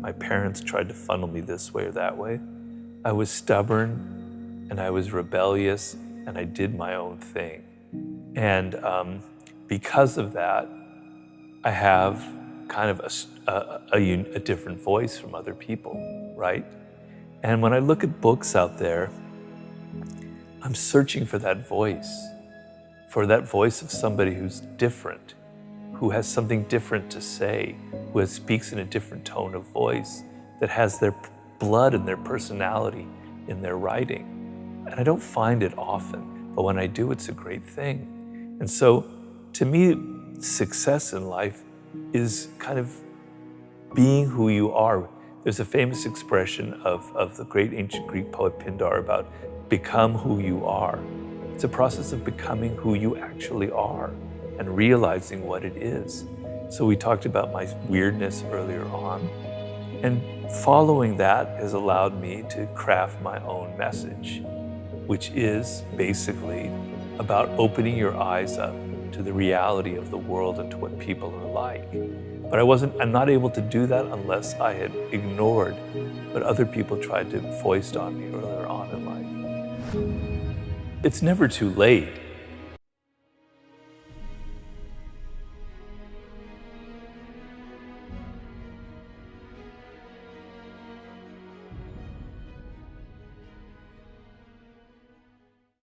My parents tried to funnel me this way or that way. I was stubborn and I was rebellious and I did my own thing. And um, because of that, I have kind of a, a, a, a different voice from other people, right? And when I look at books out there, I'm searching for that voice, for that voice of somebody who's different, who has something different to say, who speaks in a different tone of voice, that has their blood and their personality in their writing. And I don't find it often, but when I do, it's a great thing. And so to me, success in life is kind of being who you are. There's a famous expression of, of the great ancient Greek poet Pindar about become who you are. It's a process of becoming who you actually are and realizing what it is. So we talked about my weirdness earlier on. And following that has allowed me to craft my own message, which is basically about opening your eyes up to the reality of the world and to what people are like. But I wasn't, I'm not able to do that unless I had ignored what other people tried to foist on me earlier on in life. It's never too late